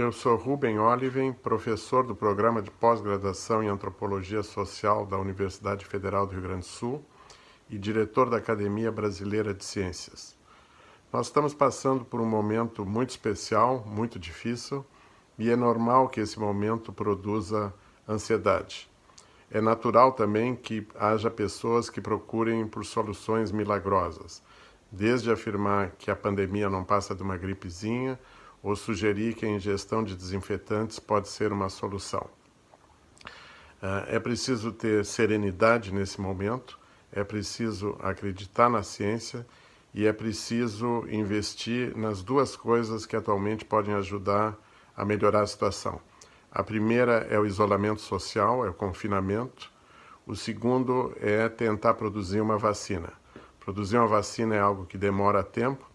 Eu sou Ruben Oliven, professor do programa de pós-graduação em Antropologia Social da Universidade Federal do Rio Grande do Sul e diretor da Academia Brasileira de Ciências. Nós estamos passando por um momento muito especial, muito difícil, e é normal que esse momento produza ansiedade. É natural também que haja pessoas que procurem por soluções milagrosas, desde afirmar que a pandemia não passa de uma gripezinha, ou sugerir que a ingestão de desinfetantes pode ser uma solução. Ah, é preciso ter serenidade nesse momento, é preciso acreditar na ciência e é preciso investir nas duas coisas que atualmente podem ajudar a melhorar a situação. A primeira é o isolamento social, é o confinamento. O segundo é tentar produzir uma vacina. Produzir uma vacina é algo que demora tempo,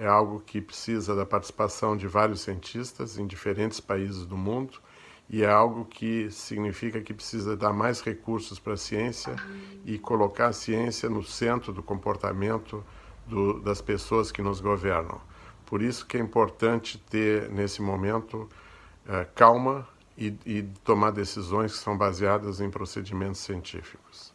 é algo que precisa da participação de vários cientistas em diferentes países do mundo e é algo que significa que precisa dar mais recursos para a ciência e colocar a ciência no centro do comportamento do, das pessoas que nos governam. Por isso que é importante ter, nesse momento, é, calma e, e tomar decisões que são baseadas em procedimentos científicos.